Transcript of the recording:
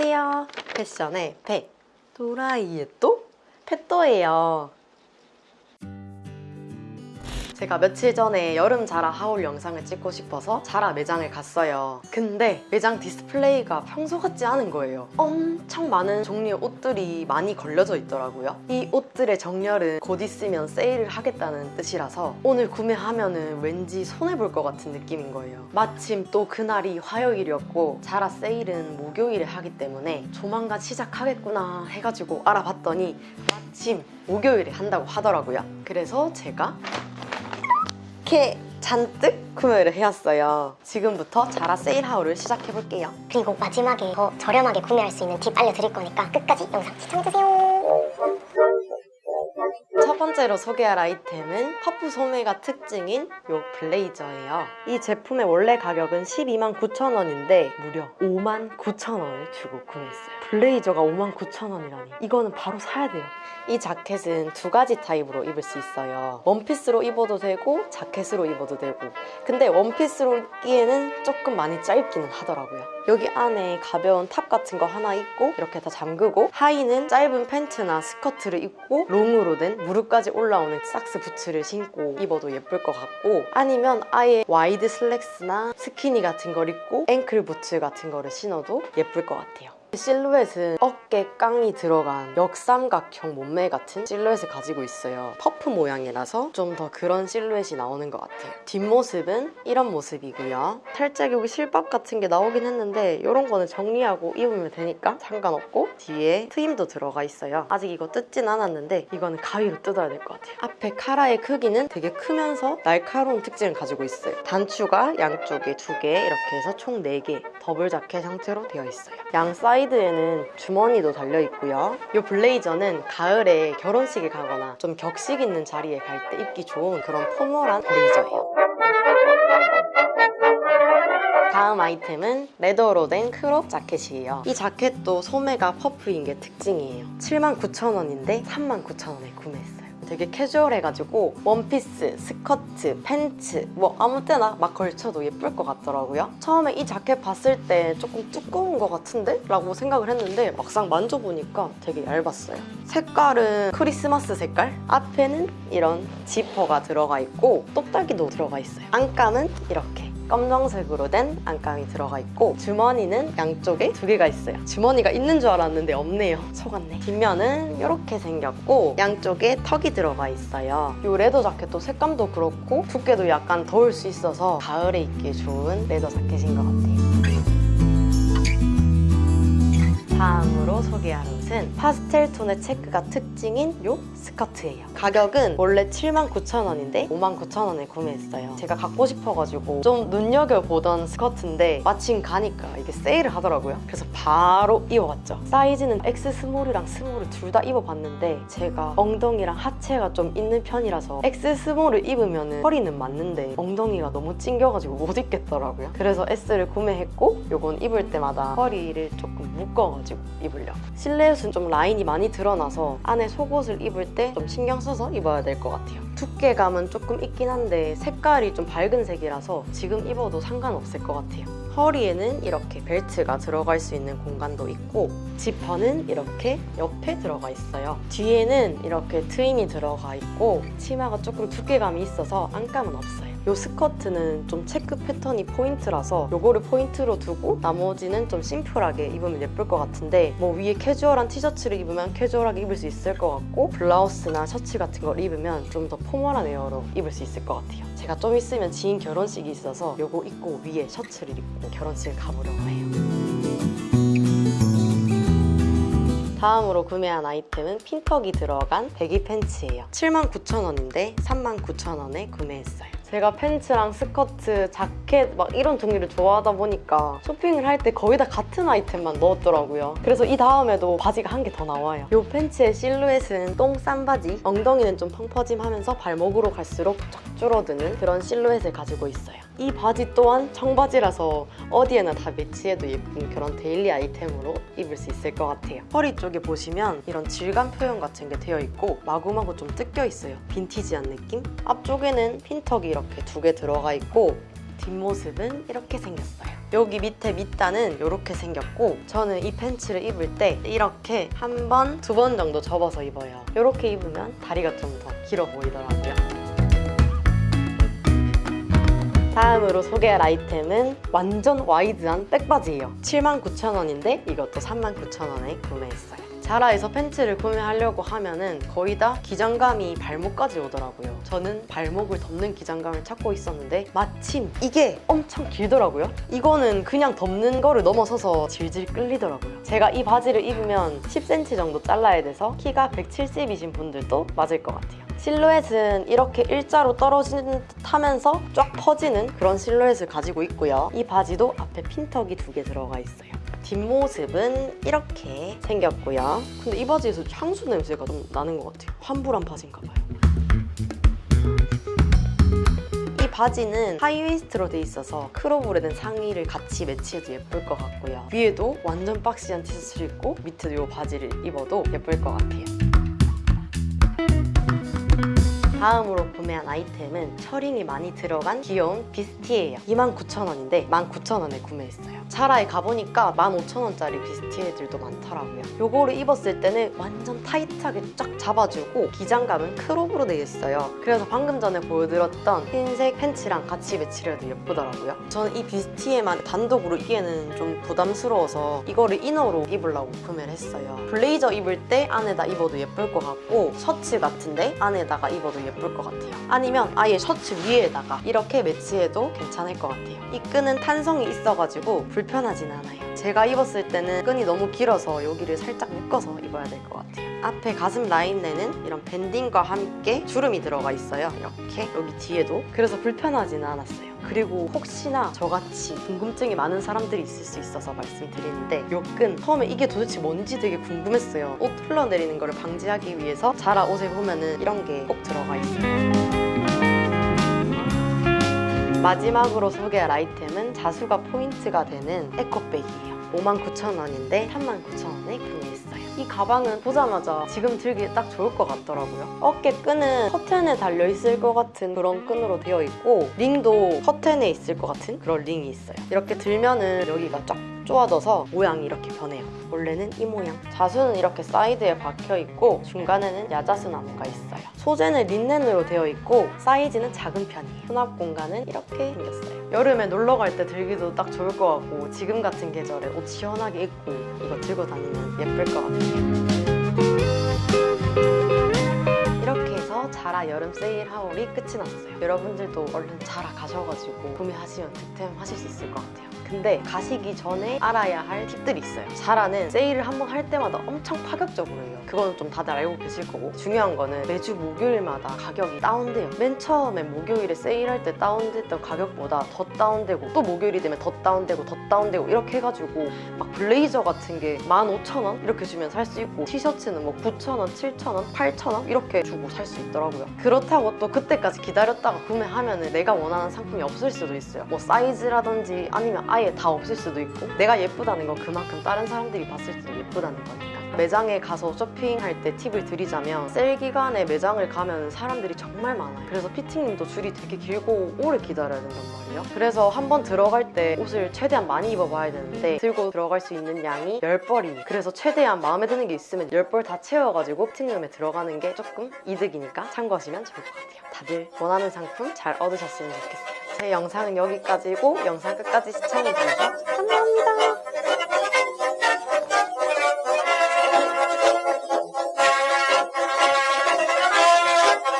안녕하세요. 패션의 패 또라이의 또? 패또예요. 제가 며칠 전에 여름 자라 haul 영상을 찍고 싶어서 자라 매장을 갔어요. 근데 매장 디스플레이가 평소 같지 않은 거예요. 엄청 많은 종류의 옷들이 많이 걸려져 있더라고요. 이 옷들의 정렬은 곧 있으면 세일을 하겠다는 뜻이라서 오늘 구매하면 왠지 손해볼 것 같은 느낌인 거예요. 마침 또 그날이 화요일이었고 자라 세일은 목요일에 하기 때문에 조만간 시작하겠구나 해가지고 알아봤더니 마침 목요일에 한다고 하더라고요. 그래서 제가 이렇게 잔뜩 구매를 해왔어요. 지금부터 자라 세일하울을 시작해볼게요. 그리고 마지막에 더 저렴하게 구매할 수 있는 팁 알려드릴 거니까 끝까지 영상 시청해주세요. 첫 번째로 소개할 아이템은 퍼프 소매가 특징인 이 블레이저예요. 이 제품의 원래 가격은 12만 9천 원인데 무려 5만 9천 원을 주고 구매했어요. 블레이저가 5만 9천 원이라니 이거는 바로 사야 돼요. 이 자켓은 두 가지 타입으로 입을 수 있어요. 원피스로 입어도 되고 자켓으로 입어도 되고 근데 원피스로 입기에는 조금 많이 짧기는 하더라고요. 여기 안에 가벼운 탑 같은 거 하나 입고 이렇게 다 잠그고 하의는 짧은 팬츠나 스커트를 입고 롱으로 된 무릎까지 올라오는 socks 부츠를 신고 입어도 예쁠 것 같고 아니면 아예 wide 슬랙스나 스키니 같은 걸 입고 ankle 부츠 같은 거를 신어도 예쁠 것 같아요. 실루엣은 어깨 깡이 들어간 역삼각형 몸매 같은 실루엣을 가지고 있어요. 퍼프 모양이라서 좀 더 그런 실루엣이 나오는 것 같아요. 뒷모습은 이런 모습이고요. 살짝 여기 실밥 같은 게 나오긴 했는데 이런 거는 정리하고 입으면 되니까 상관없고 뒤에 트임도 들어가 있어요. 아직 이거 뜯진 않았는데 이거는 가위로 뜯어야 될 것 같아요. 앞에 카라의 크기는 되게 크면서 날카로운 특징을 가지고 있어요. 단추가 양쪽에 두 개 이렇게 해서 총 4개 더블 자켓 형태로 되어 있어요. 양 사이드에는 주머니도 달려있고요. 이 블레이저는 가을에 결혼식에 가거나 좀 격식 있는 자리에 갈 때 입기 좋은 그런 formal한 블레이저예요. 다음 아이템은 leather로 된 crop 자켓이에요. 이 자켓도 소매가 퍼프인 게 특징이에요. 79,000원인데 39,000원에 구매했어요. 되게 캐주얼해가지고 원피스, 스커트, 팬츠 뭐 아무 때나 막 걸쳐도 예쁠 것 같더라고요. 처음에 이 자켓 봤을 때 조금 두꺼운 것 같은데? 라고 생각을 했는데 막상 만져보니까 되게 얇았어요. 색깔은 크리스마스 색깔? 앞에는 이런 지퍼가 들어가 있고 똑딱이도 들어가 있어요. 안감은 이렇게 검정색으로 된 안감이 들어가 있고 주머니는 양쪽에 두 개가 있어요. 주머니가 있는 줄 알았는데 없네요. 속았네. 뒷면은 이렇게 생겼고 양쪽에 턱이 들어가 있어요. 이 leather 자켓도 색감도 그렇고 두께도 약간 더울 수 있어서 가을에 입기 좋은 leather 자켓인 것 같아요. 다음으로 소개할 옷은 파스텔 톤의 체크가 특징인 이 스커트예요. 가격은 원래 79,000원인데 59,000원에 구매했어요. 제가 갖고 싶어가지고 좀 눈여겨보던 스커트인데 마침 가니까 이게 세일을 하더라고요. 그래서 바로 입어봤죠. 사이즈는 X 스몰이랑 스몰을 둘 다 입어봤는데 제가 엉덩이랑 하체가 좀 있는 편이라서 X 스몰을 입으면 허리는 맞는데 엉덩이가 너무 찡겨가지고 못 입겠더라고요. 그래서 S를 구매했고 이건 입을 때마다 허리를 조금 묶어가지고 입으려고. 실루엣은 좀 라인이 많이 드러나서 안에 속옷을 입을 때 좀 신경 써서 입어야 될 것 같아요. 두께감은 조금 있긴 한데 색깔이 좀 밝은 색이라서 지금 입어도 상관없을 것 같아요. 허리에는 이렇게 벨트가 들어갈 수 있는 공간도 있고 지퍼는 이렇게 옆에 들어가 있어요. 뒤에는 이렇게 트임이 들어가 있고 치마가 조금 두께감이 있어서 안감은 없어요. 이 스커트는 좀 체크 패턴이 포인트라서 요거를 포인트로 두고 나머지는 좀 심플하게 입으면 예쁠 것 같은데 뭐 위에 캐주얼한 티셔츠를 입으면 캐주얼하게 입을 수 있을 것 같고 블라우스나 셔츠 같은 걸 입으면 좀 더 formal한 wear로 입을 수 있을 것 같아요. 제가 좀 있으면 지인 결혼식이 있어서 요거 입고 위에 셔츠를 입고 결혼식을 가보려고 해요. 다음으로 구매한 아이템은 핀턱이 들어간 baggy 팬츠예요. 79,000원인데 39,000원에 구매했어요. 제가 팬츠랑 스커트, 자켓 막 이런 종류를 좋아하다 보니까 쇼핑을 할 때 거의 다 같은 아이템만 넣었더라고요. 그래서 이 다음에도 바지가 한 개 더 나와요. 이 팬츠의 실루엣은 똥 싼 바지, 엉덩이는 좀 펑퍼짐하면서 발목으로 갈수록 쫙 줄어드는 그런 실루엣을 가지고 있어요. 이 바지 또한 청바지라서 어디에나 다 매치해도 예쁜 그런 daily 아이템으로 입을 수 있을 것 같아요. 허리 쪽에 보시면 이런 질감 표현 같은 게 되어 있고 마구마구 좀 뜯겨 있어요. 빈티지한 느낌? 앞쪽에는 핀턱이 이렇게 두 개 들어가 있고 뒷모습은 이렇게 생겼어요. 여기 밑에 밑단은 이렇게 생겼고 저는 이 팬츠를 입을 때 이렇게 한 번, 두 번 정도 접어서 입어요. 이렇게 입으면 다리가 좀 더 길어 보이더라고요. 다음으로 소개할 아이템은 완전 와이드한 백바지예요. 79,000원인데 이것도 39,000원에 구매했어요. 자라에서 팬츠를 구매하려고 하면은 거의 다 기장감이 발목까지 오더라고요. 저는 발목을 덮는 기장감을 찾고 있었는데 마침 이게 엄청 길더라고요. 이거는 그냥 덮는 거를 넘어서서 질질 끌리더라고요. 제가 이 바지를 입으면 10cm 정도 잘라야 돼서 키가 170이신 분들도 맞을 것 같아요. 실루엣은 이렇게 일자로 떨어지는 듯 하면서 쫙 퍼지는 그런 실루엣을 가지고 있고요. 이 바지도 앞에 핀턱이 두 개 들어가 있어요. 뒷모습은 이렇게 생겼고요. 근데 이 바지에서 향수 냄새가 좀 나는 것 같아요. 환불한 바지인가 봐요. 이 바지는 하이웨이스트로 돼 있어서 crop으로 된 상의를 같이 매치해도 예쁠 것 같고요. 위에도 완전 boxy한 티셔츠를 입고 밑에도 이 바지를 입어도 예쁠 것 같아요. 다음으로 구매한 아이템은 셔링이 많이 들어간 귀여운 뷔스티에예요. 29,000원인데 19,000원에 구매했어요. 자라에 가보니까 15,000원짜리 뷔스티에들도 많더라고요. 요거를 입었을 때는 완전 타이트하게 쫙 잡아주고 기장감은 crop으로 되어 있어요. 그래서 방금 전에 보여드렸던 흰색 팬츠랑 같이 매치를 해도 예쁘더라고요. 저는 이 뷔스티에만 단독으로 입기에는 좀 부담스러워서 이거를 inner로 입으려고 구매를 했어요. 블레이저 입을 때 안에다 입어도 예쁠 것 같고 셔츠 같은데 안에다가 입어도 예쁠 것 같아요. 아니면 아예 셔츠 위에다가 이렇게 매치해도 괜찮을 것 같아요. 이 끈은 탄성이 있어가지고 불편하진 않아요. 제가 입었을 때는 끈이 너무 길어서 여기를 살짝 묶어서 입어야 될 것 같아요. 앞에 가슴 라인에는 이런 밴딩과 함께 주름이 들어가 있어요. 이렇게 여기 뒤에도 그래서 불편하지는 않았어요. 그리고 혹시나 저같이 궁금증이 많은 사람들이 있을 수 있어서 말씀드리는데 요끈 처음에 이게 도대체 뭔지 되게 궁금했어요. 옷 흘러내리는 거를 방지하기 위해서 자라 옷에 보면은 이런 게 꼭 들어가 있어요. 마지막으로 소개할 아이템은 자수가 포인트가 되는 에코백이에요. 59,000원인데 39,000원에 구매했어요. 이 가방은 보자마자 지금 들기 딱 좋을 것 같더라고요. 어깨 끈은 커튼에 달려있을 것 같은 그런 끈으로 되어 있고 링도 커튼에 있을 것 같은 그런 링이 있어요. 이렇게 들면은 여기가 쫙 쪼아져서 모양이 이렇게 변해요. 원래는 이 모양. 자수는 이렇게 사이드에 박혀 있고 중간에는 야자수 나무가 있어요. 소재는 린넨으로 되어 있고 사이즈는 작은 편이에요. 수납 공간은 이렇게 생겼어요. 여름에 놀러 갈 때 들기도 딱 좋을 것 같고 지금 같은 계절에 옷 시원하게 입고 이거 들고 다니면 예쁠 것 같아요. 이렇게 해서 자라 여름 세일 하울이 끝이 났어요. 여러분들도 얼른 자라 가셔가지고 구매하시면 득템 하실 수 있을 것 같아요. 근데 가시기 전에 알아야 할 팁들이 있어요. 자라는 세일을 한 번 할 때마다 엄청 파격적으로 해요. 그거는 좀 다들 알고 계실 거고 중요한 거는 매주 목요일마다 가격이 다운돼요. 맨 처음에 목요일에 세일할 때 다운됐던 가격보다 더 다운되고 또 목요일이 되면 더 다운되고 더 다운되고 이렇게 해가지고 막 블레이저 같은 게 15,000원 이렇게 주면 살 수 있고 티셔츠는 뭐 9,000원, 7,000원, 8,000원 이렇게 주고 살 수 있더라고요. 그렇다고 또 그때까지 기다렸다가 구매하면 내가 원하는 상품이 없을 수도 있어요. 뭐 사이즈라든지 아니면 아예 다 없을 수도 있고 내가 예쁘다는 건 그만큼 다른 사람들이 봤을 때도 예쁘다는 거니까. 매장에 가서 쇼핑할 때 팁을 드리자면 세일 기간에 매장을 가면 사람들이 정말 많아요. 그래서 피팅님도 줄이 되게 길고 오래 기다려야 된단 말이에요. 그래서 한번 들어갈 때 옷을 최대한 많이 입어봐야 되는데 들고 들어갈 수 있는 양이 10벌이니 그래서 최대한 마음에 드는 게 있으면 10벌 다 채워가지고 피팅룸에 들어가는 게 조금 이득이니까 참고하시면 좋을 것 같아요. 다들 원하는 상품 잘 얻으셨으면 좋겠어요. 제 영상은 여기까지고 영상 끝까지 시청해주셔서 감사합니다.